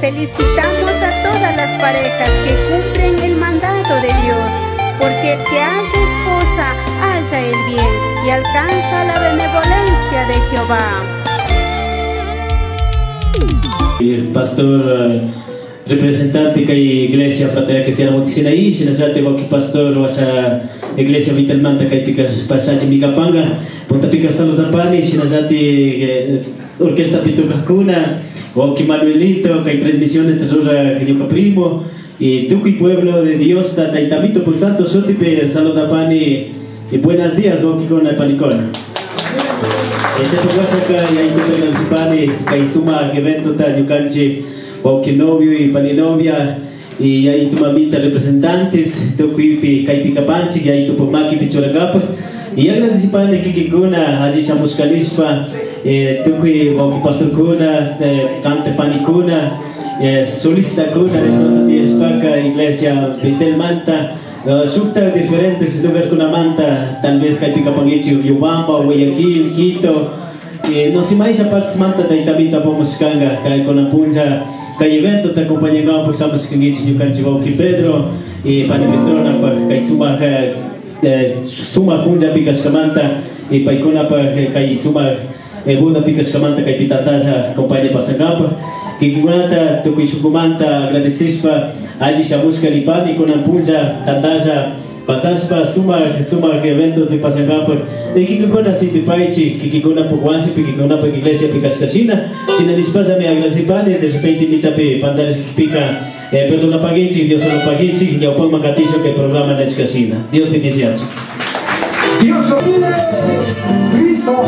Felicitamos a todas las parejas que cumplen el mandato de Dios, porque el que haya esposa haya el bien y alcanza la benevolencia de Jehová. Pastor eh, representante que iglesia fraterna cristiana Moquicina y si ya tengo que pastor a iglesia Vitalmanta que pica pasaje mi capanga punta pica saluda pani si ya te orquesta pituca cuna o que Manuelito que hay transmisiones tesora que yo primo. Y tú que pueblo de Dios ta taitamito por santo sotipe saluda pani. Y buenos días o que con el panicón Esta tugasaka ya itu dengan kai suma evento ta yukanchi o que novio y paninovia y ahí tu mamita representantes tu kuipi kai pikapanchi y ahí tu pomaki pichoragapa y agradecipane que que kuna aji shamus kalispa eh tu kui o que pastor kuna cante panicuna eh solista kuna de nota de espaka iglesia Betel Manta. Uh, sukta diferente si tu ver con una manta tal vez kai pikapangichi Yubamba Guayaquil Quito eh, no si mais a parte manta da itabita pomos kanga kai con a punja kai evento ta companhia ngau por samus kingichi ni kanchi vau ki Pedro e pane petrona pa kai suma ka suma punja pikas kamanta e pai kona pa kai suma e buda pikas kamanta kai pitataja companhia pasangapa que kigunata to kuishukumanta agradecespa aji shamuska lipani kona punja tataja pasaspa suma suma evento de pasangapa e que kikona siti paichi que kikona por wasi que kikona por iglesia pikaskashina china dispaja me agradecipane de repente invita pe pandares que pica. Eh, perdona pagichi Dios no pagichi y opon makaticho que programa na escasina Dios bendice Dios vive, Cristo,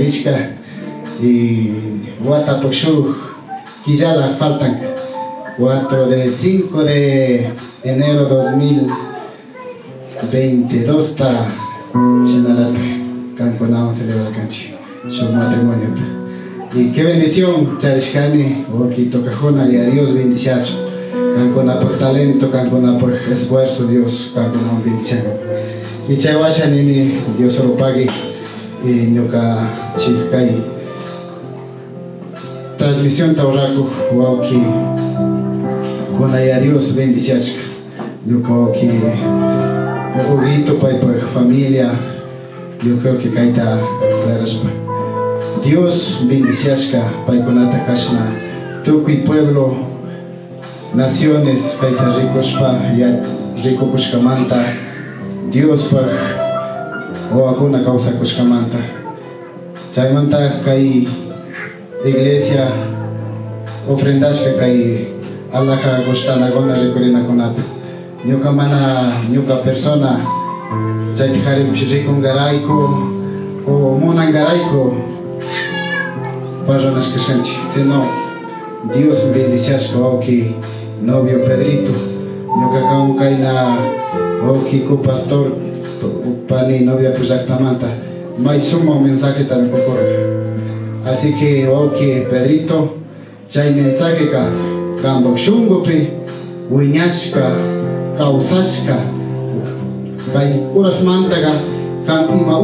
tacharishka y guata pokshu quizá faltan 4 de 5 de enero 2022 ta chinalat canconao celebra canchi su matrimonio y qué bendición charishkani o tocajona y a Dios bendichacho cancona por talento cancona por esfuerzo Dios cancona bendición y chawasha nini Dios lo pague y nyoka chikkai transmisión tauraku wauki. Con a Dios bendiciones yo creo que Ojito pai por familia. Yo creo que kaita respa Dios bendiciasca pai konata kashna. Tukuy pueblo naciones kaita ricospa ya rico kushkamanta Dios por o akuna causa kushkamanta chaymanta kai iglesia ofrendashka kai alaja recorina konata ñuka mana ñuka persona chayta qharipish rikungarayku o munangarayku parranashkashanchik sino Dios bendiciashka wawki novio Pedrito. Ñuka kamu kayna wawkiku pastor pani novia may sumo mensajeta mikukurqa así que wawki Pedrito chay mensaje ka kambak shungupi wiñashka kawsashka kay urasmantaqa kan ima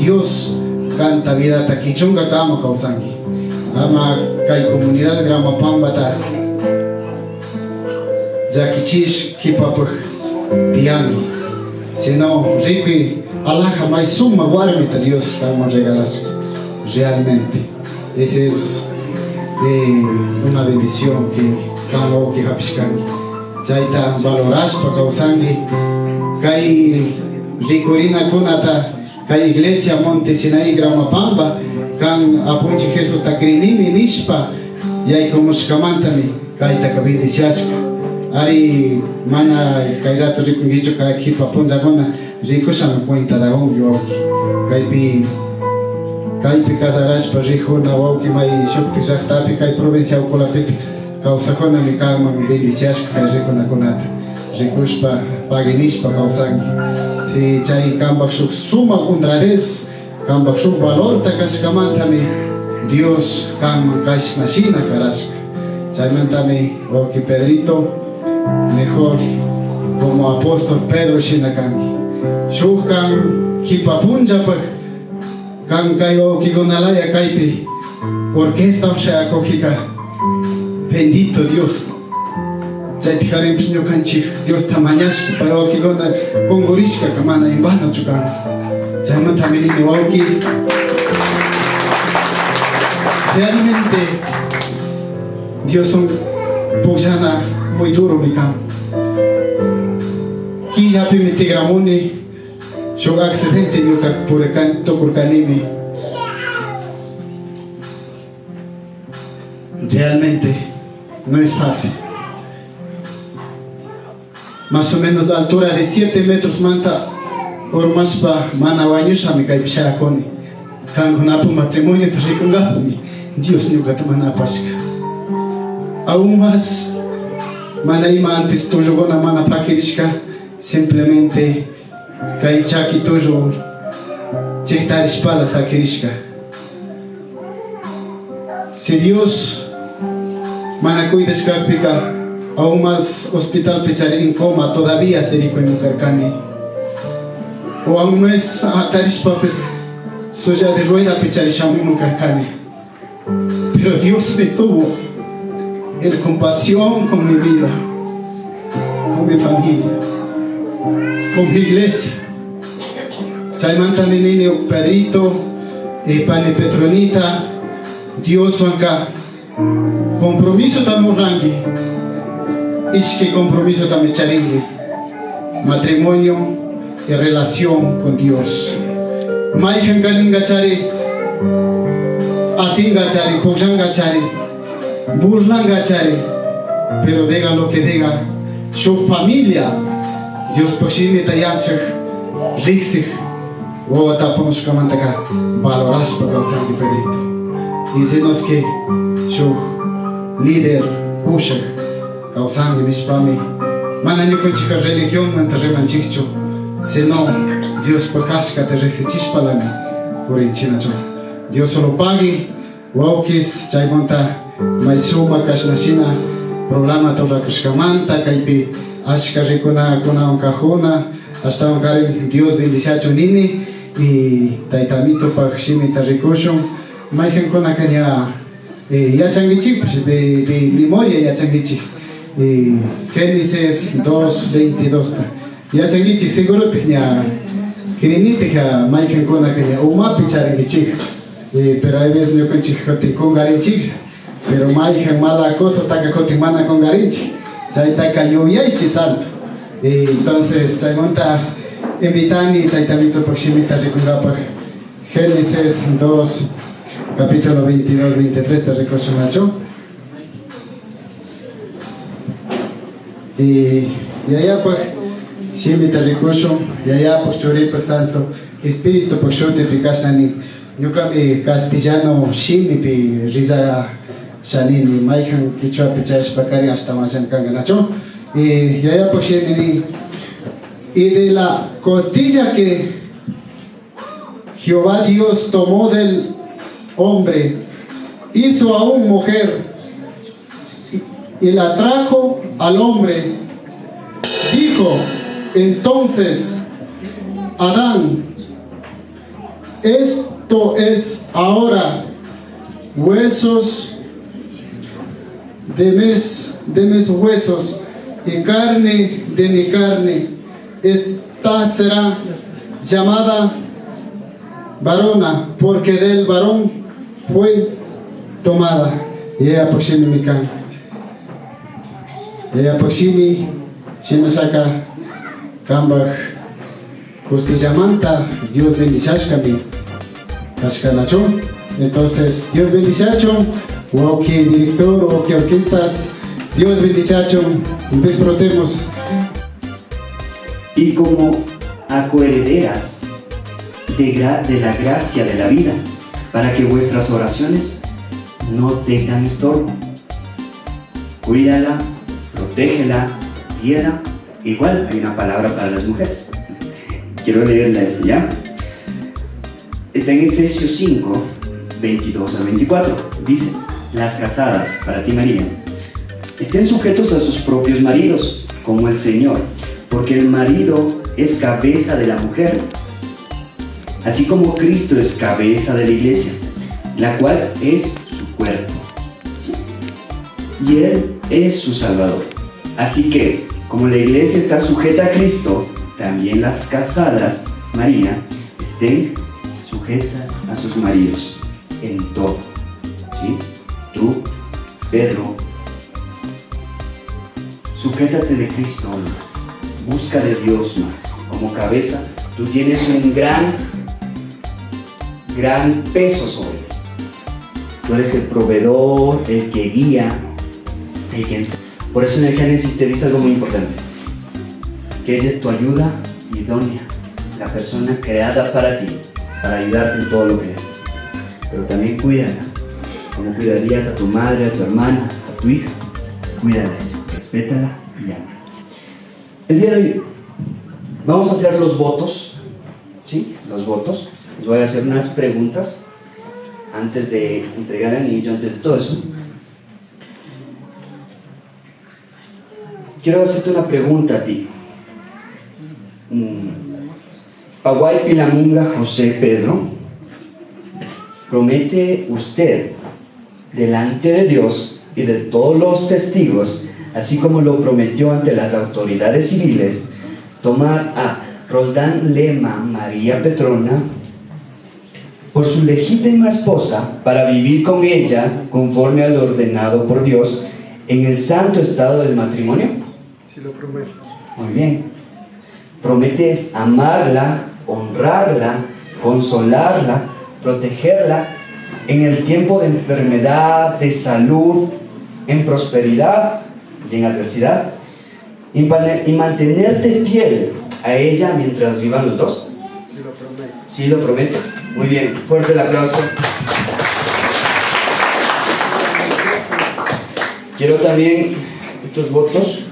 Dios kanta vidata kichunga kama kawsanki ama kay comunidad Gramapambata llakichish kipapuk tiyanki sino riqui alaja may suma warmita Dios kama regalas realmente. Ese es eh, una bendición que kama que hapishkanki chayta valorashpa kawsanki kay rikurina kunata kay iglesia Monte Sinaí Gramapamba kan apunchi Jesús takrinimi nishpa yaykumushkamantami kayta bendiciashka ari mana kay rato rikunkichu kay kipa punchakuna rikushan cuenta da ongi wawki kaypi kaypi casarashpa rikuna wawki may shukti llaqtapi kay provincia ukulapiti kawsakunami kanman bendiciashka kay rikunakunata rikushpa paginishpa kawsanki si chay kambak shuk suma honradez kambak shuk valorta kashkamantami Dios kanman kashna shina karashka. Chaymantami wawki Pedrito mejor como apóstol Pedro shina kanki shuk kan kipa punchapak kan kay wawki gunalaya kaypi orquesta ushayakukika bendito Dios chayta qharipish ñukanchik Dios tamañashka pay wawkikuna kungurishka mana imbanachu kan chaymantami nini wawki realmente Dios un pukllana muy duro mi kan killapimi tigramuni shuk accidente ñuka purikan tukurkanimi realmente no es fácil. Más o menos altura de 7 metros manta ormashpa mana wañushami kay pishayakuni kankunapu matrimonio rikunqapumi Dios ñukata mana apashka aún más mana ima antes tullukuna mana pakirishka simplemente kay chaki tullu chiktarishpala sakirishka si Dios mana cuidashkapika aún más hospital pechar en coma todavía se rico en Mucarcani o aún más atarishpa pues soya de rueda pechar en Mucarcani pero Dios me tuvo el compasión con mi vida con mi familia con mi iglesia. Chaimanta niño Pedrito y Pane Petronita Dios acá. Compromiso tamo rangi. Que compromiso tamo charingi. Matrimonio y relación con Dios. Maijan kalinga chari asinga chari pojanga chari burlanga chari pero diga lo que diga su familia Dios pakshimi tayanchik riksik o tapamos kamantaka valoras pa kausangi pedito. Y se nos que su líder pushak kausangi nishpami mana nyukunchika religión manta remanchikchu sino Dios pakashka te rexichishpalami purinchinacho. Dios solo pagi waukis chaymonta maisuma kashnashina programa toda kushkamanta kaypi ashka rikuna kuna onkajuna hasta onkarin Dios bendiciacho nini y taitamito pakshimi tarikushun maijen kuna kanya eh, yachangichik pues, de, de memoria yachangichik eh, Génesis 2.22 yachangichik seguro tehnya kirinite ja maijen kuna kanya umapi charangichik eh, pero hay veces yo con chicote con garinchik pero maijen mala cosa está que cote mana con garinchik chay taka lluvia y eh, entonces chay monta invitani taitamito pakshimita rikungapa Génesis 2 capítulo 22 23 te recocho macho y y allá pues shimita recocho y allá pues chori pues santo espíritu pues shote pikashnani ñukami castellano shimi pi riza shanini maijan kichwa pichash pakari hasta machan kanganacho y allá pues y de la costilla que Jehová Dios tomó del hombre, hizo a una mujer y, y la trajo al hombre. Dijo entonces Adán, esto es ahora huesos de mis, de mis huesos y carne de mi carne. Esta será llamada varona, porque del varón fue tomada. Y ella poshimi mikan. Ella poshimi saka kambach Costillamanta, Dios bendicashkami. Kashkanacho. Entonces, Dios bendicacho. O que director o que orquestas. Dios bendicacho. Desprotemos. y como acoherederas de, la gracia de la vida, para que vuestras oraciones no tengan estorbo. Cuídala, protégela, guíala. Igual hay una palabra para las mujeres. Quiero leerla esto ya. Está en Efesios 5, 22 a 24. Dice, las casadas, para ti María, estén sujetos a sus propios maridos, como el Señor, porque el marido es cabeza de la mujer, así como Cristo es cabeza de la iglesia, la cual es su cuerpo. Y Él es su Salvador. Así que, como la iglesia está sujeta a Cristo, también las casadas, María, estén sujetas a sus maridos en todo. ¿Sí? Tú, Pedro, sujétate de Cristo más. Busca de Dios más. Como cabeza, tú tienes un gran, gran peso sobre ti. Tú eres el proveedor, el que guía, el que. Por eso en el Génesis te dice algo muy importante. Que ella es tu ayuda idónea. La persona creada para ti, para ayudarte en todo lo que necesites. Pero también cuídala. Como cuidarías a tu madre, a tu hermana, a tu hija. Cuídala respétala y ama. El día de hoy vamos a hacer los votos. ¿Sí? Los votos. Les voy a hacer unas preguntas antes de entregar el anillo, antes de todo eso. Quiero hacerte una pregunta a ti. Mm, Paguay Pilamunga José Pedro, ¿promete usted delante de Dios y de todos los testigos, así como lo prometió ante las autoridades civiles, tomar a Roldán Lema María Petrona por su legítima esposa para vivir con ella conforme al ordenado por Dios en el santo estado del matrimonio? Si lo prometo. Muy bien. Prometes amarla, honrarla, consolarla, protegerla en el tiempo de enfermedad, de salud, en prosperidad y en adversidad. y, mantenerte fiel a ella mientras vivan los dos. Sí, lo prometes. Muy bien, fuerte el aplauso. Quiero también estos votos.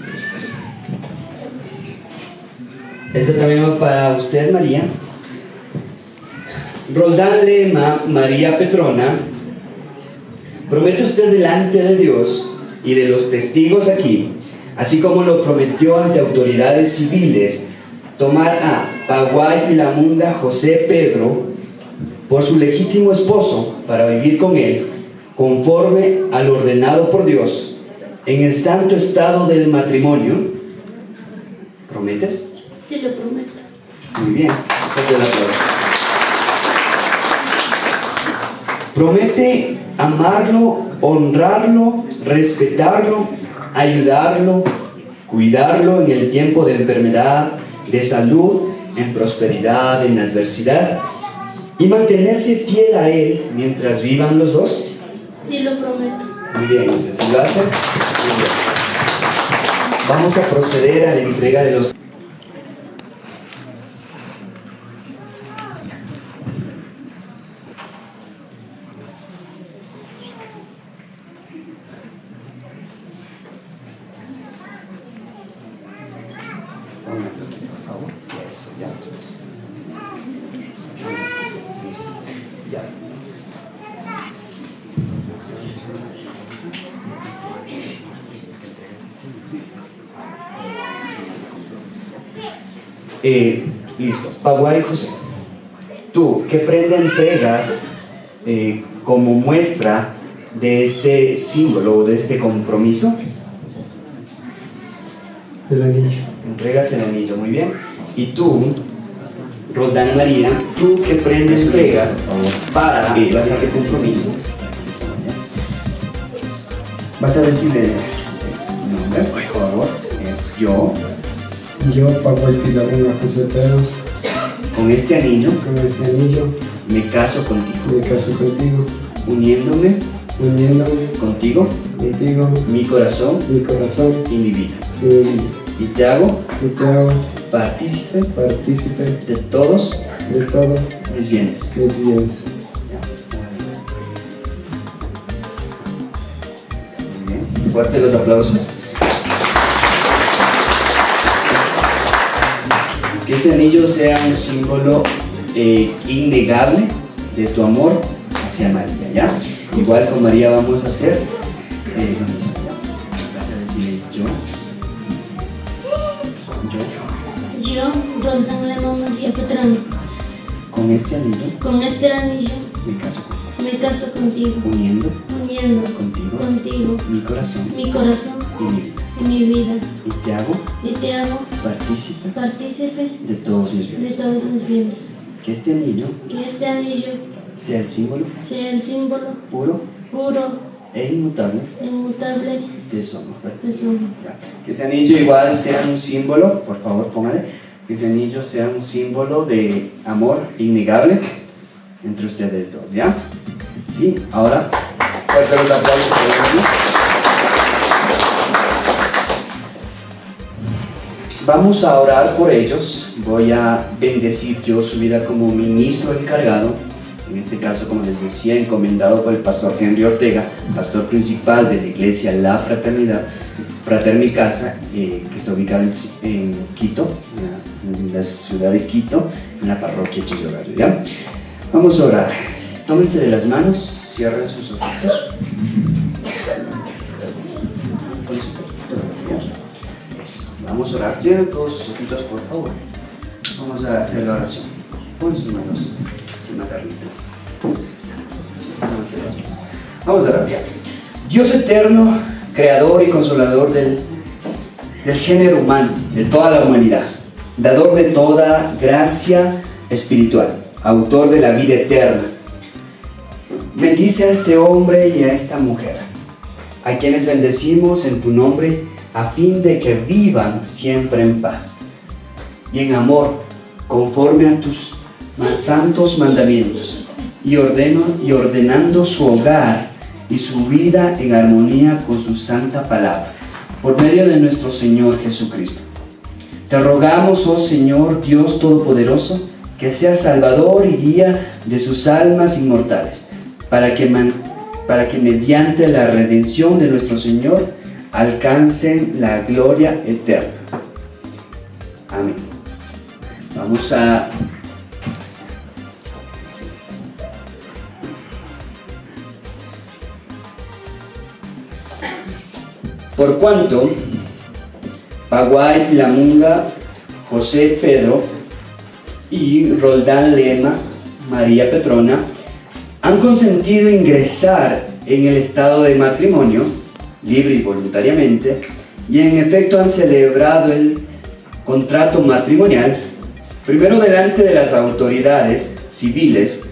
Este también va para usted, María. Roldán Lema, María Petrona, promete usted delante de Dios y de los testigos aquí, así como lo prometió ante autoridades civiles, tomar a Paguay Pilamunda José Pedro por su legítimo esposo para vivir con él, conforme al ordenado por Dios, en el santo estado del matrimonio. ¿Prometes? Sí, lo prometo. Muy bien, fuerte el aplauso. Promete amarlo, honrarlo, respetarlo, ayudarlo, cuidarlo en el tiempo de enfermedad, de salud, en prosperidad, en adversidad, y mantenerse fiel a él mientras vivan los dos. Sí, lo prometo. Muy bien, ¿sí lo hace? Muy bien. Vamos a proceder a la entrega de los Póngalo aquí, por favor. Eso, ya. Eso, Listo. Ya. Eh, listo. Paguay José, tú, ¿qué prenda entregas eh, como muestra de este símbolo o de este compromiso? El anillo. Entregas el anillo, muy bien. Y tú, Roldán María, ¿tú qué prenda entregas para eh, vas a hacer compromiso? Vas a decirle el nombre, por favor. Es yo, Yo, Pablo Pilarena José Pedro, con este anillo, con este anillo me caso contigo, me caso contigo, uniéndome uniéndome contigo, contigo mi corazón mi corazón y mi vida. y mi vida. Y te hago Y te hago partícipe partícipe de todos de todos mis bienes. mis bienes. Muy bien. Fuerte los aplausos. Que este anillo sea un símbolo eh, innegable de tu amor hacia María, ¿ya? Igual con María vamos a hacer. eh, vamos allá. Vas a decir yo. Yo. Yo, Lema María Petrano, Con este anillo con este anillo me caso contigo. me caso contigo, Uniendo uniendo contigo contigo mi corazón mi corazón y mi vida. Mi vida. Y te hago Y te hago partícipe partícipe de todos mis de bienes. todos mis bienes. Que este anillo Que este anillo sea el símbolo sea el símbolo puro puro e inmutable e inmutable de su amor. de su amor. Que ese anillo igual sea un símbolo, por favor póngale, que ese anillo sea un símbolo de amor innegable entre ustedes dos, ¿ya? Sí, ahora, fuerte los aplausos Vamos a orar por ellos. Voy a bendecir yo su vida como ministro encargado. En este caso, como les decía, encomendado por el pastor Henry Ortega, pastor principal de la iglesia La Fraternidad, Fraterni Casa, eh, que está ubicada en, Quito, en la ciudad de Quito, en la parroquia Chillogallo. Vamos a orar. Tómense de las manos, cierren sus ojitos. Vamos a orar. Cierren todos sus ojitos, por favor. Vamos a hacer la oración. Pon sus manos así más arriba. Vamos a orar. Dios eterno, creador y consolador del, del género humano, de toda la humanidad, dador de toda gracia espiritual, autor de la vida eterna. Bendice a este hombre y a esta mujer, a quienes bendecimos en tu nombre, a fin de que vivan siempre en paz y en amor, conforme a tus más santos mandamientos, y, ordeno, y ordenando su hogar y su vida en armonía con su santa palabra. por medio de nuestro Señor Jesucristo. Te rogamos, oh Señor Dios Todopoderoso, que seas salvador y guía de sus almas inmortales, para que, para que mediante la redención de nuestro Señor alcancen la gloria eterna. Amén. Vamos a Por cuanto Paguay Lamunga, José Pedro y Roldán Lema, María Petrona, han consentido ingresar en el estado de matrimonio, libre y voluntariamente, y en efecto han celebrado el contrato matrimonial, primero delante de las autoridades civiles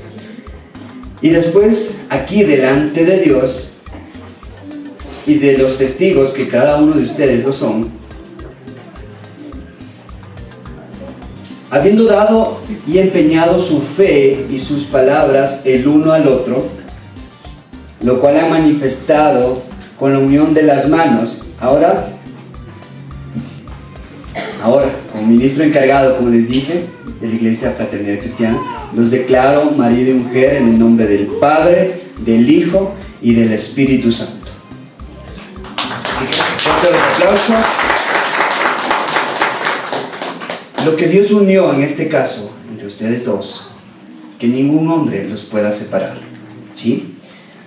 y después aquí delante de Dios y de los testigos que cada uno de ustedes lo son, habiendo dado y empeñado su fe y sus palabras el uno al otro, lo cual ha manifestado con la unión de las manos. Ahora, ahora, como ministro encargado, como les dije, de la Iglesia Fraternidad Cristiana, los declaro marido y mujer en el nombre del Padre, del Hijo y del Espíritu Santo. Así que, fuerte los aplausos. Lo que Dios unió en este caso entre ustedes dos, que ningún hombre los pueda separar. ¿Sí?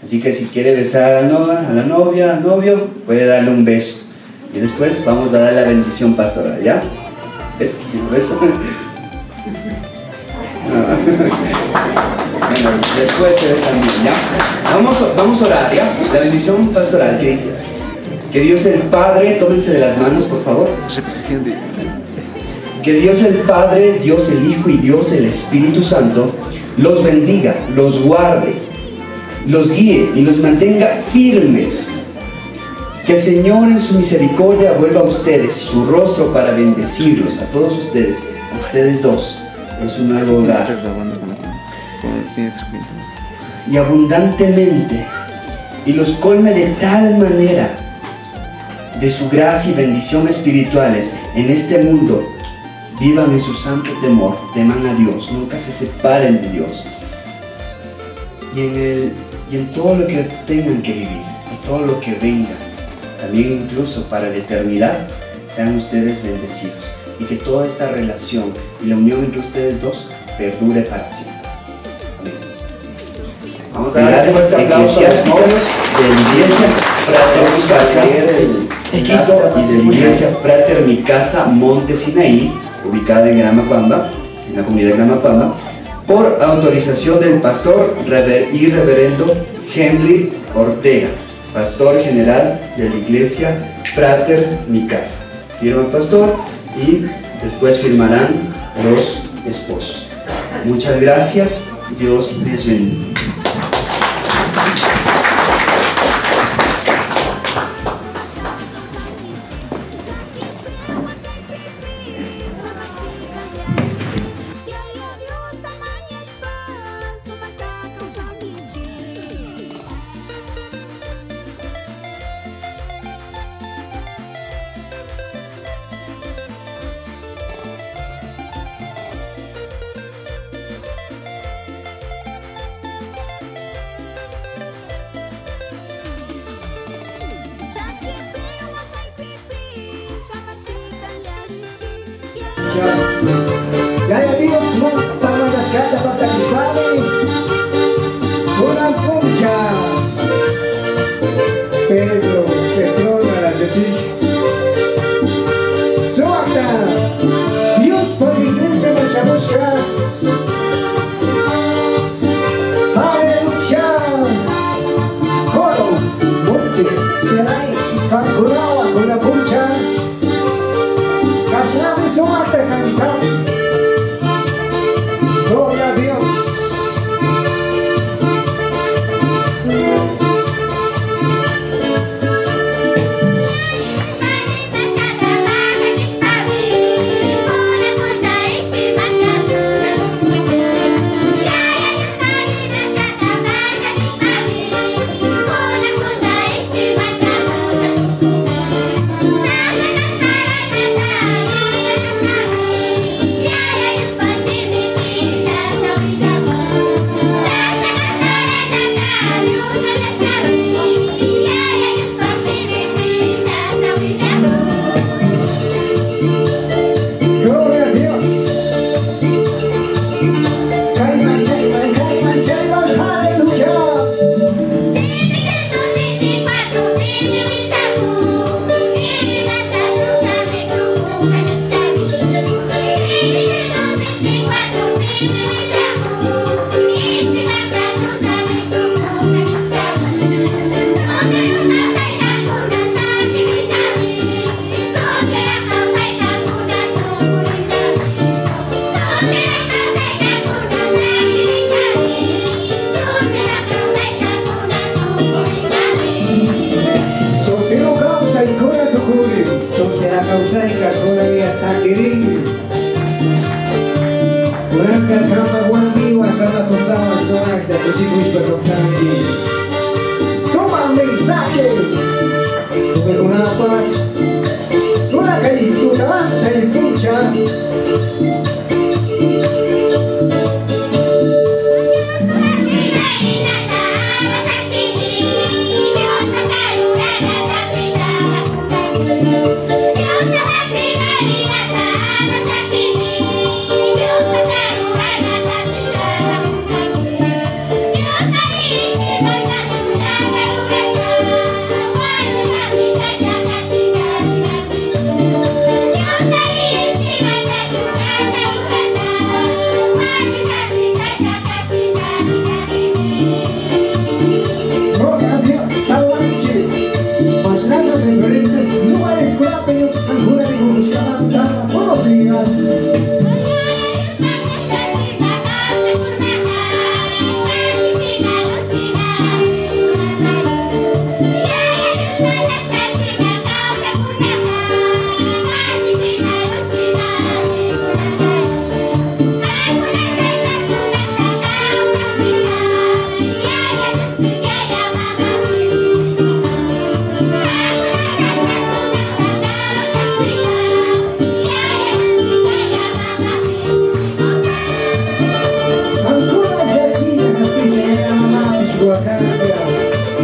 Así que si quiere besar a la novia, a la novia, al novio, puede darle un beso. Y después vamos a dar la bendición pastoral, ¿ya? ¿Beso? ¿Sí, beso? Bueno, después se besan bien, ¿ya? Vamos, vamos a orar, ¿ya? La bendición pastoral, ¿qué dice? Que Dios el Padre, tómense de las manos, por favor. Que Dios el Padre, Dios el Hijo y Dios el Espíritu Santo los bendiga, los guarde, los guíe y los mantenga firmes. Que el Señor en su misericordia vuelva a ustedes su rostro para bendecirlos, a todos ustedes, a ustedes dos, en su nuevo hogar. Y abundantemente, y los colme de tal manera de su gracia y bendición espirituales en este mundo, vivan en su santo temor, teman a Dios, nunca se separen de Dios. Y en, el, y en todo lo que tengan que vivir, en todo lo que venga, también incluso para la eternidad, sean ustedes bendecidos. Y que toda esta relación y la unión entre ustedes dos perdure para siempre. Amén. Vamos a dar un fuerte aplauso a los de la iglesia Frater y de la iglesia Frater Mi Casa Monte Sinaí, ubicada en Gramapamba, en la comunidad de Gramapamba, por autorización del pastor y reverendo Henry Ortega, pastor general de la iglesia Frater Mi Casa. Firma el pastor y después firmarán los esposos. Muchas gracias, Dios les bendiga.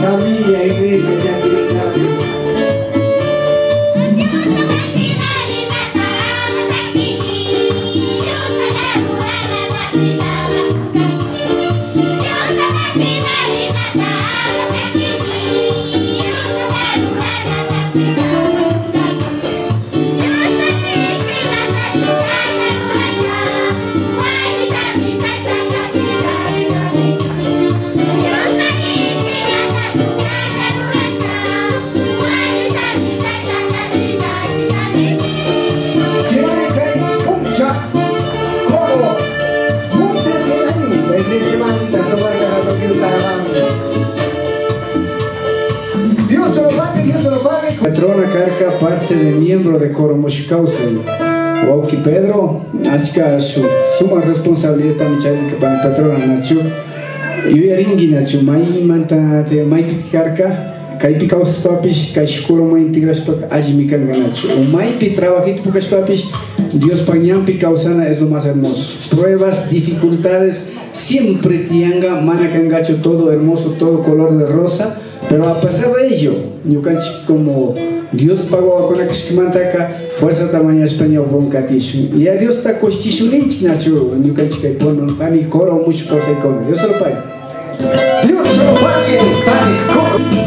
Família, é igreja de Patrona Carca, parte de miembro de Coro Moshikausei. Wauki Pedro, Achka, su suma responsabilidad también que para patrona Nacho. Y ringi Nacho, mai manta te mai picarca. Kay pikaus papis, kay shukuro mai integras pak ajimikan ganacho. O mai pi trabajito pukas papis, Dios pañan picausana es lo más hermoso. Pruebas, dificultades, siempre tianga, mana cangacho todo hermoso, todo color de rosa. Pero a pesar de ello, Yukanchi como Dios pagó con la fuerza tamaño español con catishu. Y a Dios está costichu ninchi nacho, Yukanchi que ponen pani coro mucho cosa y con. Dios se lo pague. Dios se lo pague, pani coro.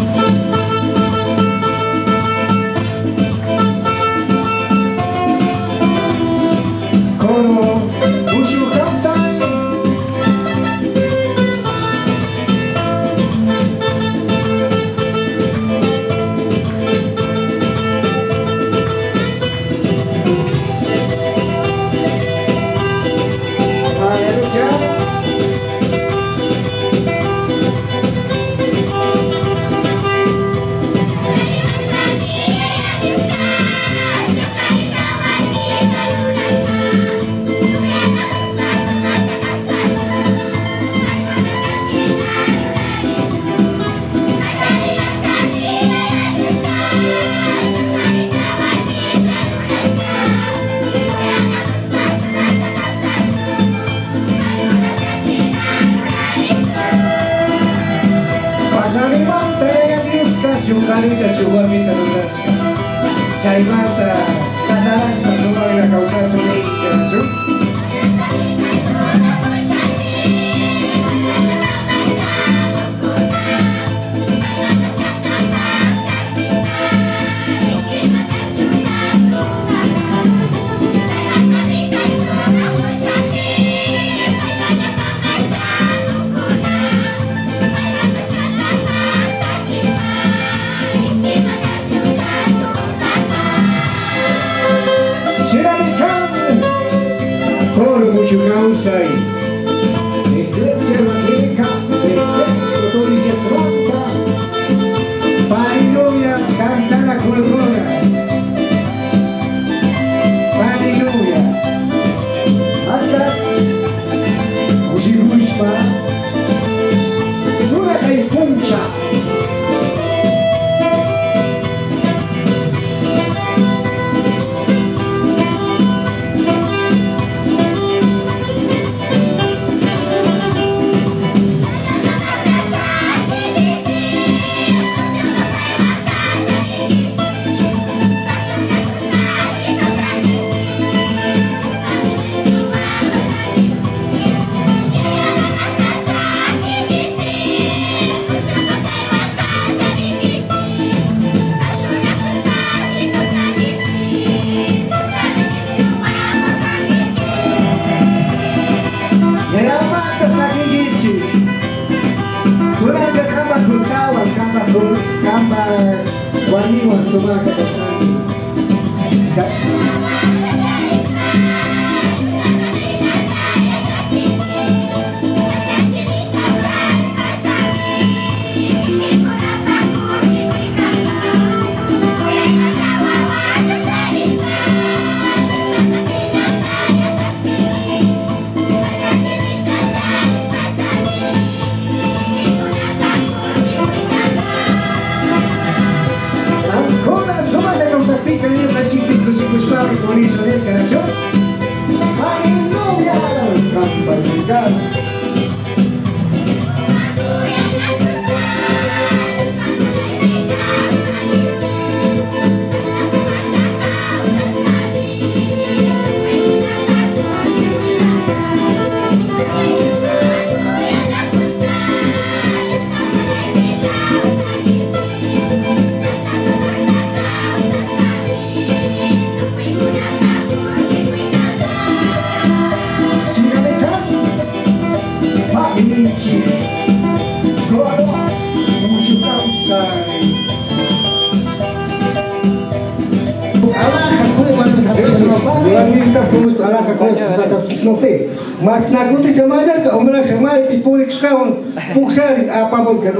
Berada kamar bersawal kamar ber, kamar waniwa semua kedesan.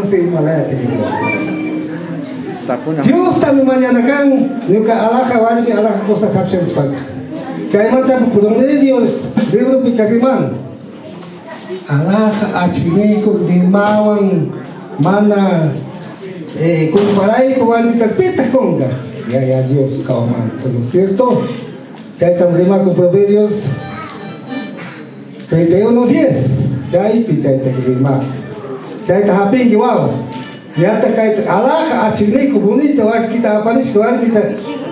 Sé malaya Dios también mañana kan nuka spak. Kaya mata po pudong de Dios libro di mawang mana eh. Ya, ya, Dios, kauman. ¿No es cierto? Ya estamos rima con Proverbios 31, 10. Ya ahí pita ita rima. Ya está hapin que wow. Ya está kait alaka achimeko bonito. Acho que tá aparece que vai pita.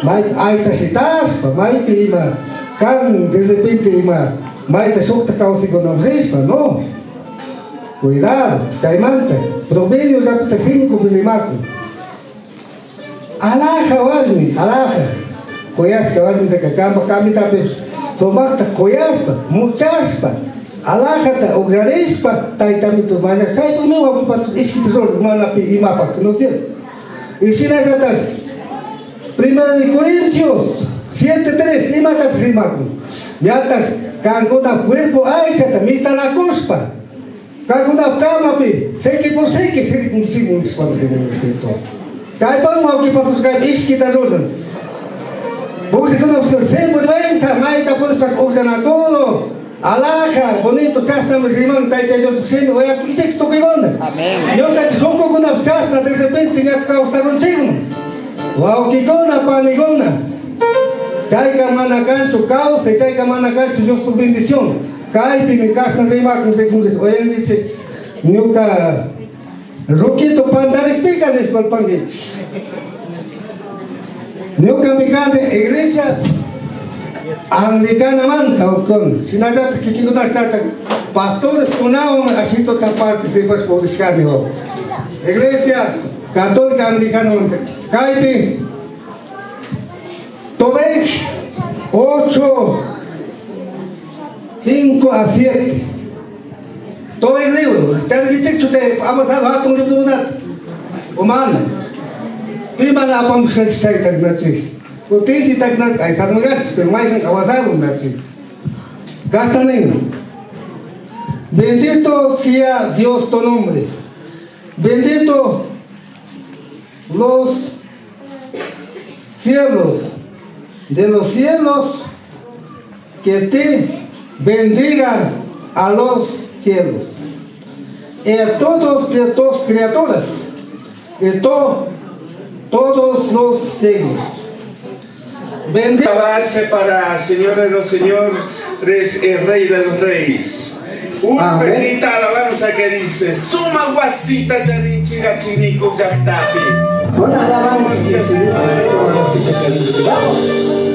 Mai ai ta citas, mai pima. Kan de repente ima. Mai ta sokta kausi con rispa, no. Cuidado, caimanta. Proverbios ya pita 5 milimaco. Alaja walmi, alaja. Koyaspa walmi de kakamba kami tapi somakta koyaspa, muchaspa. Alaja ta ugrarespa, taitami tu manya. Kai tu me wapi pas iski tesoro mana pi imapa, ¿no es cierto? Y si na kata, Primera de Corintios 7.3, lima ta trimaku. Yata, kanguna cuerpo aichata, mita la cuspa. Kanguna kama pi, seki por seki, seki por seki, seki por seki, Kaya pa mo ki pasus kaya ish kita doon. Bukas ko na po sa vergüenza, mai tapos pa usa na todo. Alaja, bonito chas na muslimán, tay tay Dios kusino, oya kisek to kay gonda. Amen. Yo ka son ko na chas na de repente nga ka usaron chino. Wow, ki gona pa ni gona. Chay ka manakan su causa, manakan su Dios tu bendición. Kay pi mi kas na rima kung se kung oya dice, ka Roquito pandarik pica de espalpangue. Neo kamikade iglesia Англикан аман кавкон. Синагата кикигуна штата. Пастор спунавам ашито та партисипаш по дишкарниво. Iglesia católica anglicana. Skype. Tomé 8, 5 a 7. Todo el libro. Usted dice que usted ha pasado a tu tribunal. Humana. Prima la pomsa de Skype. Bendito sea Dios tu nombre. Bendito los cielos de los cielos que te bendigan a los cielos. Y a todos de tus criaturas, y to, todos los siglos. Bendito. Para Señor de los Señores, el Rey de los Reyes. Una Amén. bendita alabanza que dice, Suma guasita charichi gachinico yachtafi. Una alabanza que se dice, vamos.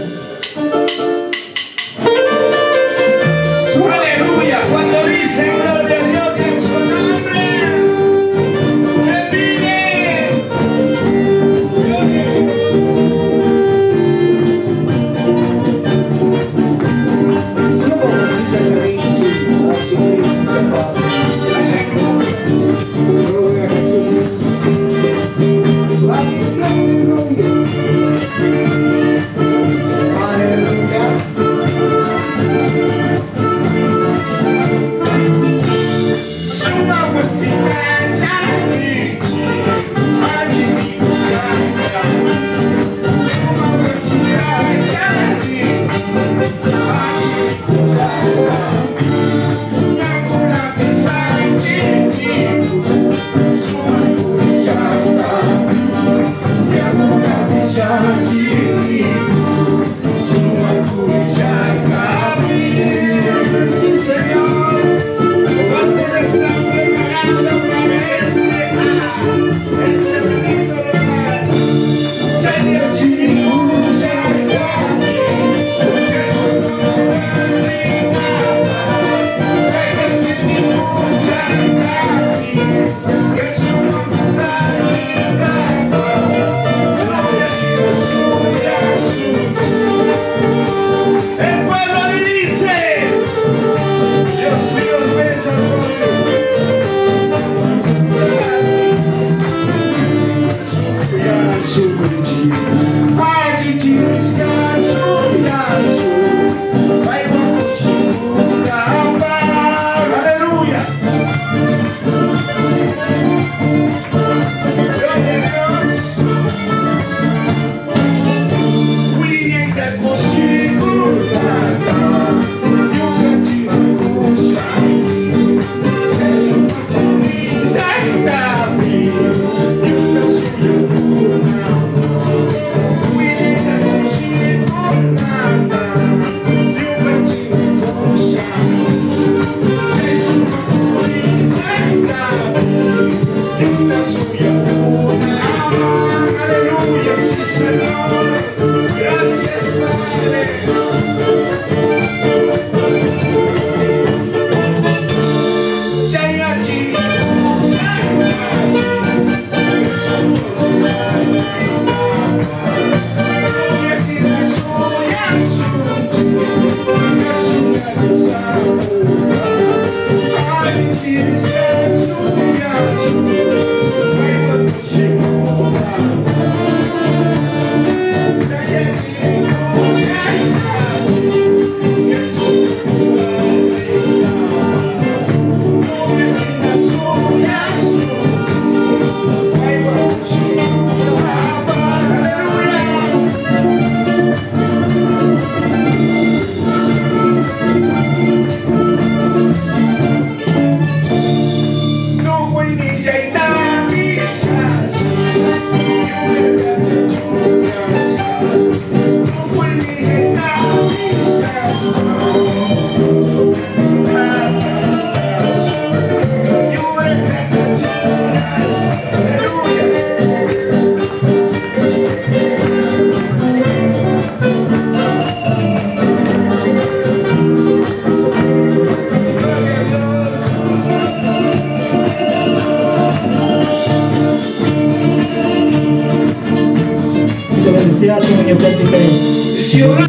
святому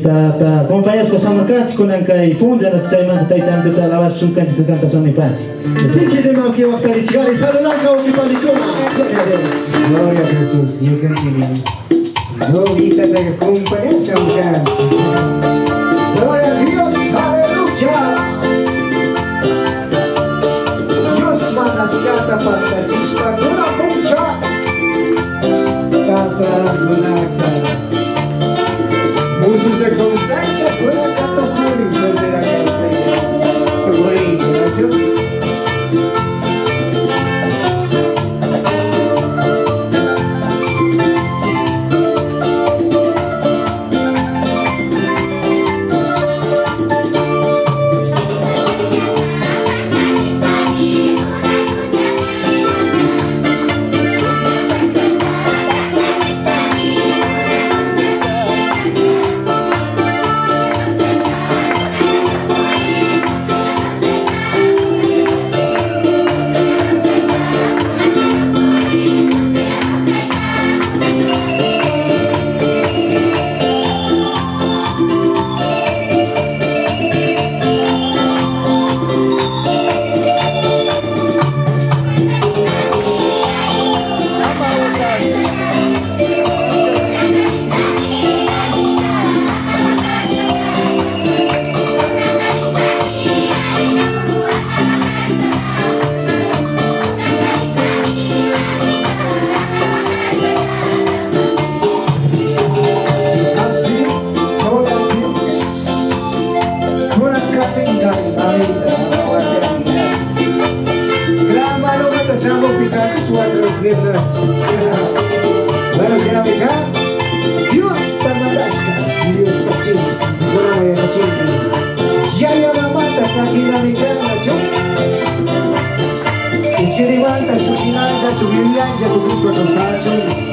da Та компаяско самарканчи кунанкай пунзарас чайманса тайсанто талаваш пшунканчи тукантасонипанчи. Sinchi de mauki waktari chigari salunanka ukipanikuna. glória a Deus. Glória a Jesús. Neukachini. Glorita de compañía glória a Deus, Dios. Aleluya. Deus mandas a para Casa gunaka. Finanza, su vivienda, tu gusto a constancia.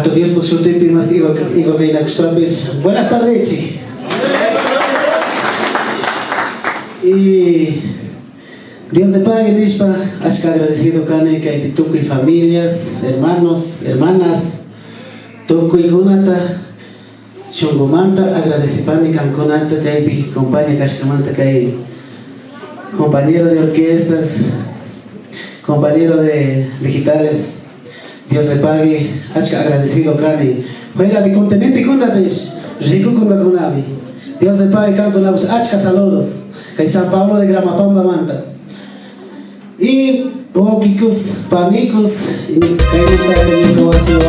Hato Dios que la custombres. Buenas tardes. Y Dios te pague, Nishpa. Hachka agradecido, Kane, que hay y familias, hermanos, hermanas, tuco y gunata, shongomanta, agradecipani, canconata, que hay kashkamanta, que hay compañero de orquestas, compañero de digitales. Dios le pague, hachka agradecido, Kane. Fuera de continente, kundapesh, rico con la kunabi. Dios le pague, canconabos, hachka saludos. Que San Pablo de Gramapamba manda. Y okikos, panicos, y caímos para que mi covación,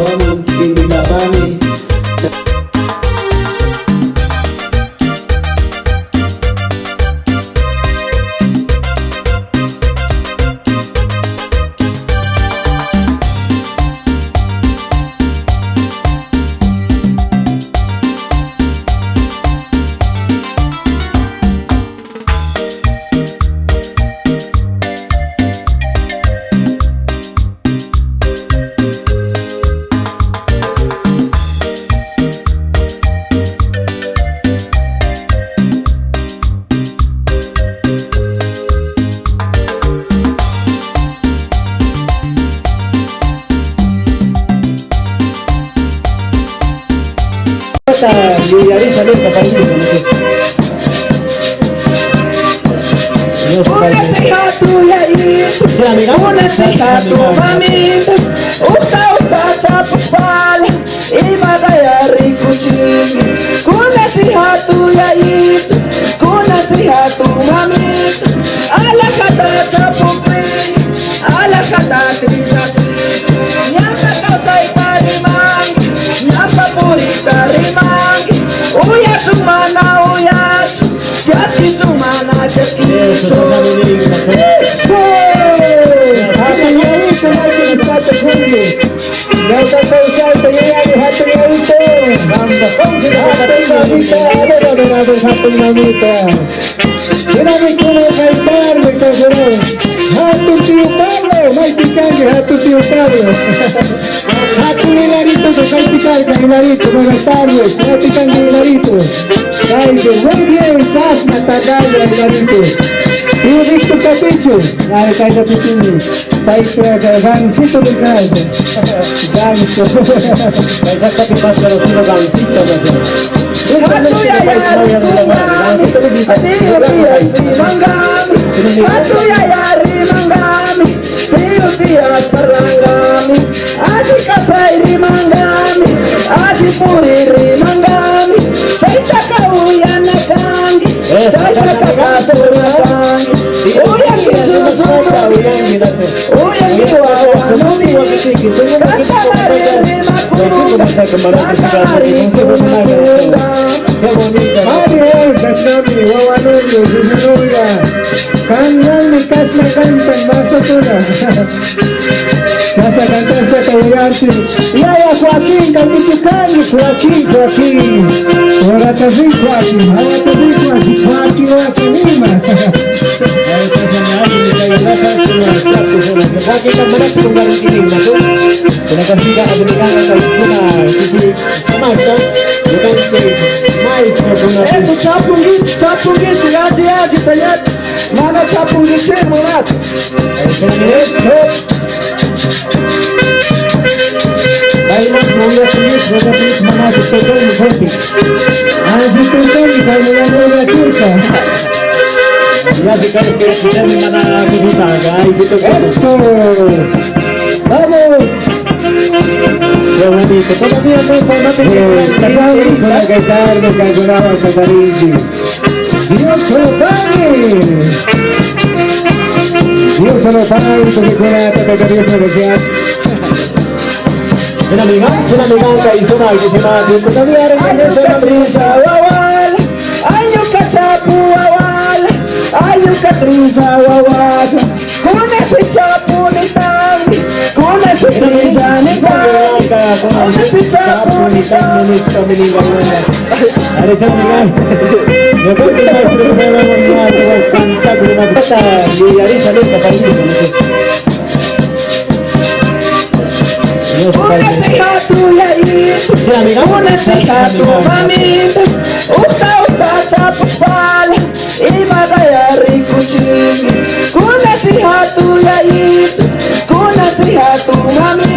Kanka bütün Bayıklar'da Vancito del Caldo Vancito Esatto che facciano solo Vancito da te Attuya yar, Dio Dio, mangami Attuya yar, mangami Dio Dio, parlangami Adi capai rimangami Adi puri rimangami Sei takauyana kangi Sei takakaturna kangi Olha aqui, meu amor, não me manda assim que você não vai ficar camarada de casa de você, você vai Kangan likas na kantang baso na Nasa kantas na kawiyarsi Yaya Joaquim, kamitukan Joaquim, Joaquim, Ora tazin Joaquim, ora tazin Joaquim, Joaquin, Joaquin, Joaquin Nakakit ang malat kung garang kini na to. Pinagkasika ang binigana sa ikuna. Sisi, masa, bukan si Mike na. Eh, tu chapungit, chapungit, yaji yaji payat. Mana chapungit siya mulat. Eh, so, Kailan mula tulis, wala tulis mga tututong ni Bopi. Ang tututong, ikaw na lang mula tulis. Guys itu Eso. Vamos. Qué bonito. Todavía no informate Casado con la guitarra que agonaba Catarisi. Dios se lo pague. Dios se lo pague, la tata que Dios. Una amiga, una amiga hizo una Tiempo Cambiar en el Ayo katrisa wawal, ayo katrisa wawal. Kuna si chapu ni tangi, kuna si trisa ni tangi, kuna si chapu ni tangi. Ada siapa nih Ya kan kita berbeda dengan kanta dengan kata di hari saling kapal itu. Una si hatu ya Kuna sihatu mamita Uta uta tapupala Ima gaya rikuchingi Kuna sihatu yaitu Kuna sihatu mamita Ala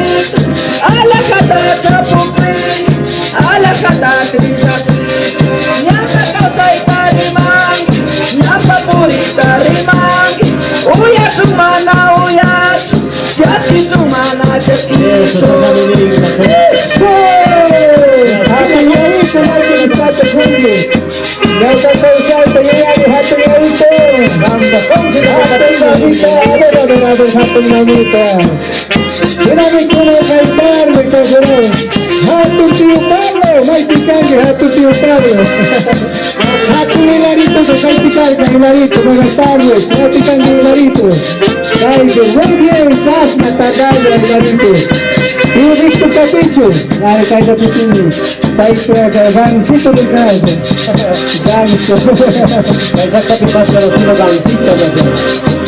Hatu hilarito, soy picar, hilarito, buenas tardes, soy picar, hilarito. Caído, muy bien, chasma, tagayo, hilarito. Y Victor Capicho, ay, caído tu tini. Caído, gancito de caído. Ganso. Caído que pasa los tiro gancito, Mario, Kasnami, Wawanunyo, Susunuya, Kanyan ni Kasna Kantan, Basta Tuna. Nasa kantas ka kawiyanti. Yaya Joaquin, Kapitukani, Joaquin, Joaquin. Wala tabi Joaquin, wala tabi Joaquin, Joaquin, Joaquin, Lima. Esse chapungi, chapungi,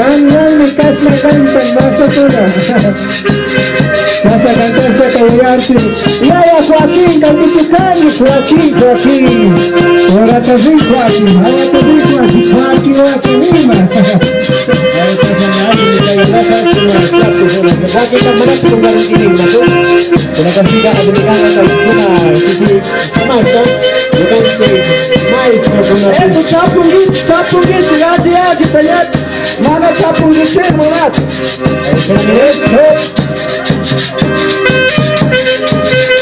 Ay, mas mula tulis, wala tulis mga tututol ni Bopi. Ay, tututol ni kaya yan wala turka. Ya, si kaya kaya sila ni mana kubuta, ay, tututol. Eso! Vamos! Qué bonito, todavía no formate que casado con la guitarra que ayudaba a Catarigi. Dios se lo pague! Dios se lo pague, porque con la tata que Dios me desea.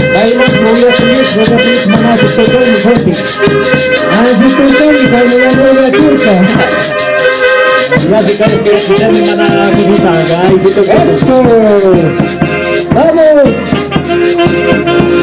Una amiga, una amiga que hizo mal, que se llama Dios todavía regresa la brisa, Wawal, ayo kachapu wawal, ayo katrisa wawal. Kuna si chapu ni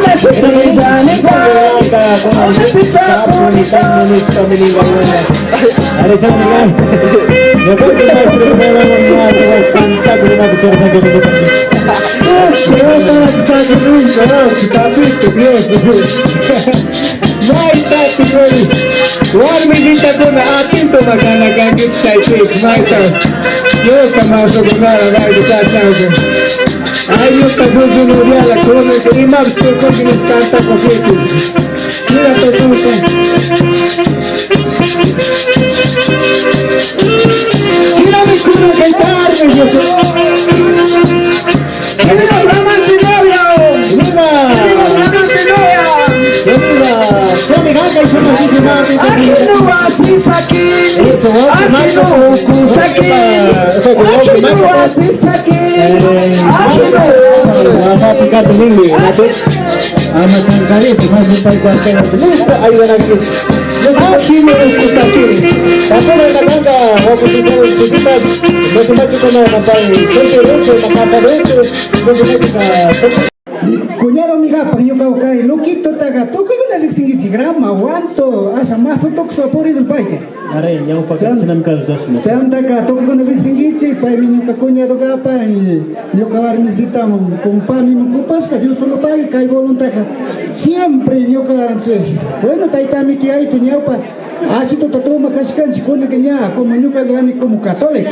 to ko ginistanta ko kito. Mira to to. Sino mi kuno kay tarde, Dios. Viva Brahman Sinoya! Viva! Viva Brahman Sinoya! Viva! Kami hanga isa masisi natin sa Akino wasi sakin, akino uku sakin, akino wasi sakin, akino Mapapagkat tumingin natin. Ah, macam kali tu masih tak kuasa. Lupa ayo lagi. Akino uku sakin. Tapi nakakanga Kunyaro mi gapa yo kau kai lokito taga to ko na singi grama wanto asa del paike. Are yang pakai senam kal jasna. Chanta ka to ko na singi chi pai mi ka kunyaro gapa y yo kavar mis ditamo compani mi kupas ka yo solo pai kai volunta ka. Siempre yo ka che. Bueno taitami ki ai tu nyaupa. Así to to makaskan si kona kenya como nunca gani como católico.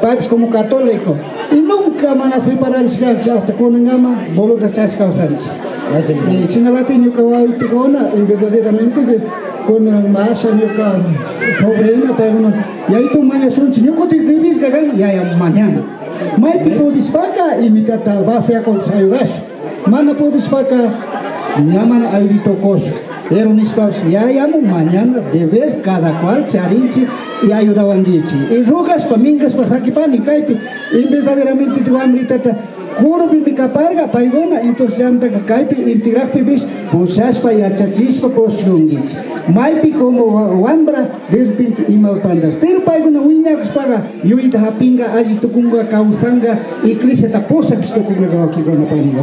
Pais como católico. Y nunca van a separar hasta con ngama bolo de sas causantes. Y sin la tiene que va y pegona y verdaderamente de con más año que ella pero no. Y ahí tu mañana son si yo contigo que ya ya mañana. Maypi pudispaka imitata bafia con sayugas. Mana pudispaka llaman ayrito cosa. Era un espacio, ya llamo mañana, de vez cada cual charinchi y ayudaban dichi. Y rugas, pamingas, pasakipani, caipi. Y verdaderamente tu amritata, kurbi mi kaparga, paigona, caipi, intirakpi bis, pusaspa y achachispa poslungich. Maipi como wambra, despinti y malpandas. Pero paigona uñax paga, yuita hapinga, aji tukunga, kausanga, y clisa taposa que esto kunga aquí con la pariga.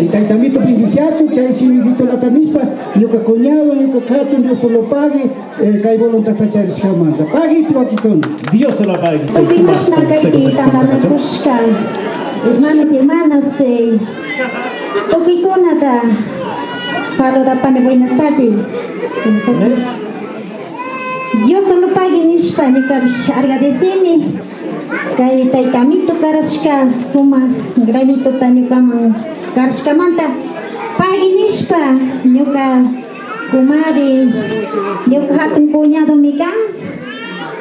Y taitamito pindiciacho, chay simidito la tanispa, yuka coñado, yuka kacho, yo solo pague, kai voluntad tachar escamanda. Pague. Dios se lo pague. Hermanos y hermanas, eh, Okikunata, Pablo da Pane, buenas tardes. Dios solo pague en España, que agradeceme. Kay tay kamito karashka suma granito tanyo kamang karashka manta. Pagi nispa nyuka kumari nyuka hatun kunyado mika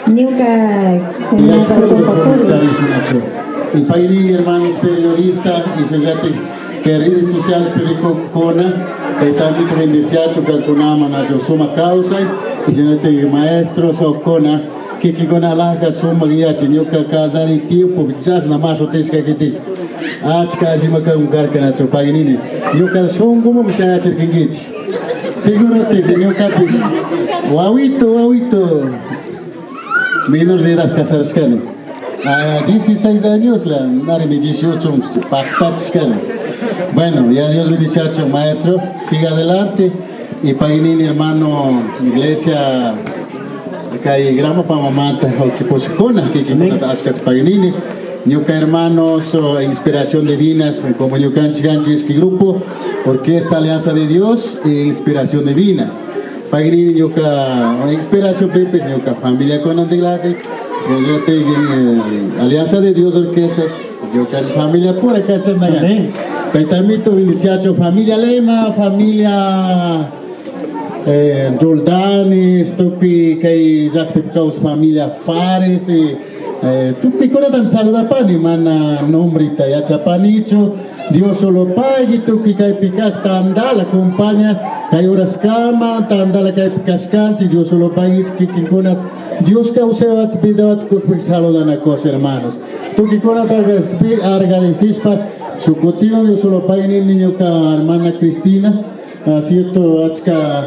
nyuka kunyado el é Hermanos Periodista y Sociedad que rede social pericona e tanto se indiciato que alcunama na suma causa e que maestro socona que que gona larga suma guia tinha que casar e tio por chas na macho te que que ti ats ka jima ka ungar que na chupa e nini eu que sum como me chaya cer que seguro te tenho que pus wawito wawito menor de edad casar escano. 16 años la madre me 18 pactar escala bueno ya Dios bendice a maestro. Siga adelante. Y painini hermano iglesia kay gramo pa mamata o que pues kona que que askat painini Ñuka hermanos o Inspiración Divinas como Ñucan Chiganchis grupo Orquesta Alianza de Dios e Inspiración Divina. Pagini Ñuka Inspiración Pepe Ñuka Familia con Antiglate Alianza de Dios Orquestas Ñuka Familia pura cachas nagan Paitamito iniciacho Familia Lema Familia eh, Roldanes Tupi Kay Jacques Caus Familia Fares eh, tú que con tam saluda pani mana nombrita ya chapanicho Dios solo pague tú que cae picas tandala acompaña. Cae horas cama tandala cae picas canchi Dios solo pague que que con Dios causaba te pida que pues saludan a cosas hermanos. Tú que con arga de cispa su cotivo Dios solo pague ni niño ka hermana Cristina. Cierto achka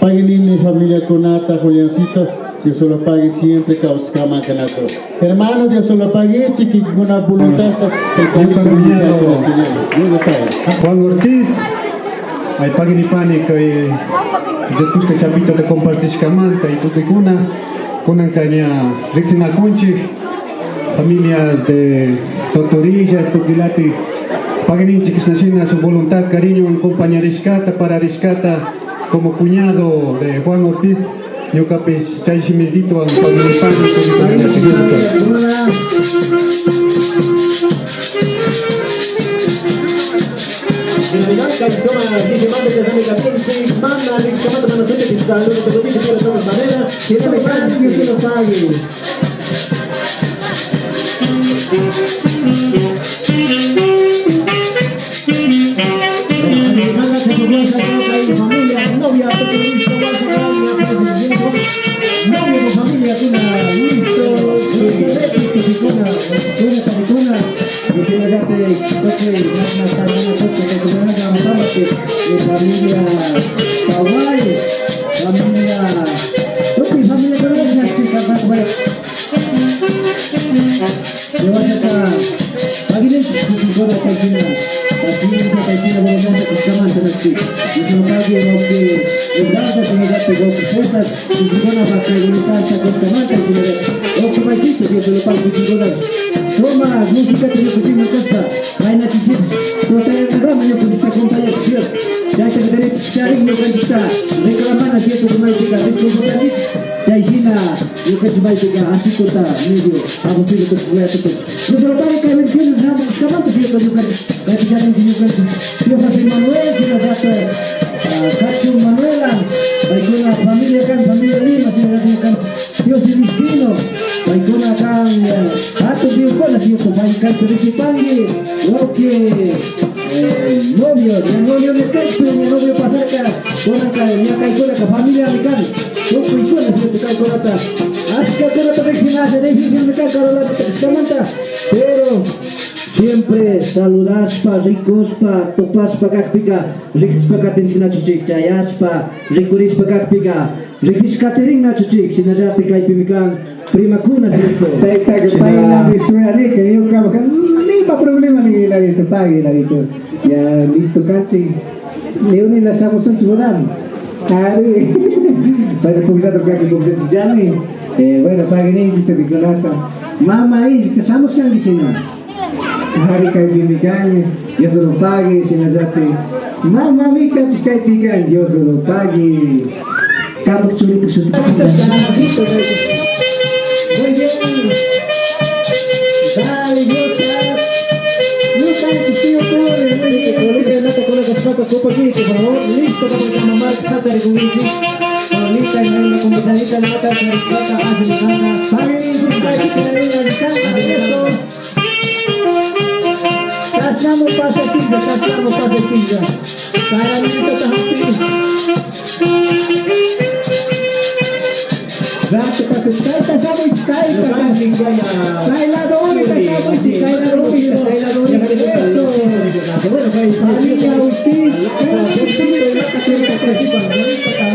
pague ni familia conata Juliancito Dios solo pague siempre causcama canato. Hermano, Dios solo pague chiqui con una voluntad. Juan Ortiz, ay pague ni pane que después que chapito te compartís camanta y tú te cuna, cunan caña Rixina Conchi, familias de Totorillas, Topilati, paguen nacina su voluntad, cariño, en compañía riscata para riscata como cuñado de Juan Ortiz. Yo capes chay simildito ang paglipan ng susah medio aku sih tetap gue tetap Gospa, Topas pagak Pika, Rikis Pakatin Sina Cucik, Cayaspa, Rikuris pagak Pika, Rikis Katering Na Cucik, Sina Jati Kai Pimikang, Prima Kuna Sirko. Saya tak kepain na bisura saya kayo ka baka, ni pa problema ni na dito, pagi na. Ya, listo kasi, leo ni nasamos ang Kari. Hari, para kumisa tapos kumisa siya ni. Eh, bueno, pagi ni, si Tabicolata. Mama is, kasamos di sini Hari kayo bimigyan. Sini. Hari kay bimikan, yo solo pagi sinajati. Mama mika piskai pikan, yo solo pagi. Kamu curi kusut. Muy bien. Dale, Dios, no cae tu tío pobre, que colega no te con las patas copa aquí, por favor, listo para que mamá salta de gubiti. Ahorita en una computadita de mata casamos pasetilla. Para mí, stai la dove stai la dove la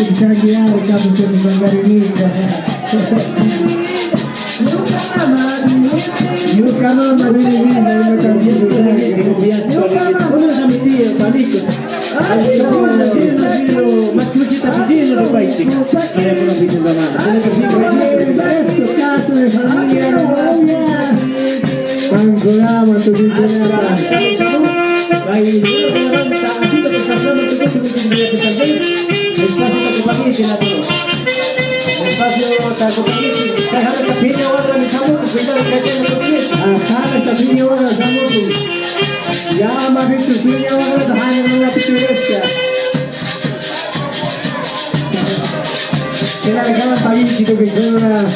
ay masutulitan ko yan, kapag sa mga garinig. Yuka mama, dinigin, ay matanggilutan. Yuka mama, una sa miti, palito. Ay, no, na sino, na sino, magkuchita pa sino, no paiti. Kaya ko na pinagdamana. Esto caso de familia, para que pague, que la todo. Espacio para que pague, dejar esta piña ahora, mis amores, cuidado que tiene tu pie. Ajá, esta piña ahora, mis amores. Ya, más bien tu piña ahora, dejar en una pichuresca. Que la dejaban pagar, chico, que fue una...